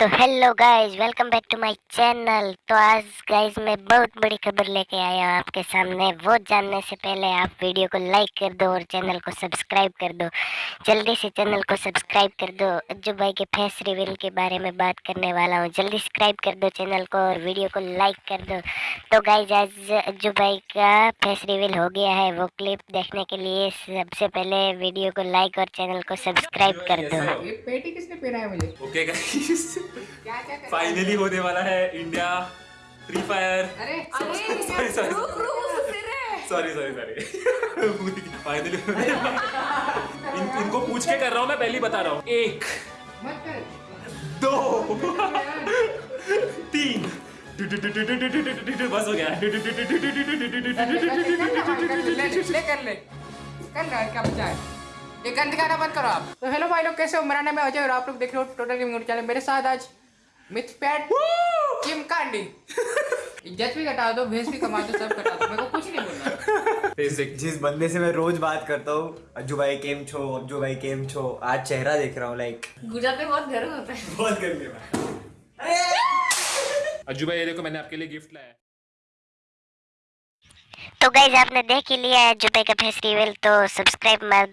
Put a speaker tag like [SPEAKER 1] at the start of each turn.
[SPEAKER 1] तो hello guys welcome back to my channel तो आज गाइस मैं बहुत बड़ी खबर लेके आया हूँ आपके सामने। वो जानने से पहले आप वीडियो को लाइक कर दो और चैनल को सब्सक्राइब कर दो। जल्दी से चैनल को सब्सक्राइब कर दो। अज्जू भाई के फेस रिवील के बारे में बात करने वाला हूँ। जल्दी सब्सक्राइब कर दो चैनल को और वीडियो को लाइक कर दो। तो गाइज़ आज अज्जू भाई का फेस रिवील हो गया है। वो क्लिप देखने के लिए सबसे पहले वीडियो को लाइक और चैनल को सब्सक्राइब कर दो।
[SPEAKER 2] ये पेटी किसने पहना है मुझे?
[SPEAKER 3] ओके गाइस फाइनली होने वाला है India free fire sorry sorry sorry sorry sorry finally इन, इनको पूछ के कर रहा हूँ मैं पहले ही बता रहा हूँ एक
[SPEAKER 2] मत कर
[SPEAKER 3] दो तीन बस हो गया
[SPEAKER 2] ले ले कर ले कर ले क्या बचा है ये गंद गाना बंद करो आप। तो हेलो भाई लोग कैसे हो? मेरा नाम है अजय और आप लोग देख रहे हो टोटल गेमिंग चैनल मेरे साथ आज मिथ पैट किम कांडी इज़्ज़त भी घटा दो भेस भी कमा दो सब घटा दो। मेरे को कुछ नहीं बोलना।
[SPEAKER 3] बेसिक
[SPEAKER 4] जिस बंदे से मैं रोज बात करता हूँ अज्जू भाई केम छो अज्जू भाई केम छो आज चेहरा देख रहा हूँ लाइक
[SPEAKER 5] गुजरात में बहुत गर्व होता है।
[SPEAKER 4] बहुत करने में
[SPEAKER 3] अज्जू भाई ये देखो मैंने आपके लिए गिफ्ट लाया है।
[SPEAKER 1] तो गाइज़ आपने देख ही लिया है जुबे का फेस रिवील तो सब्सक्राइब मार दो।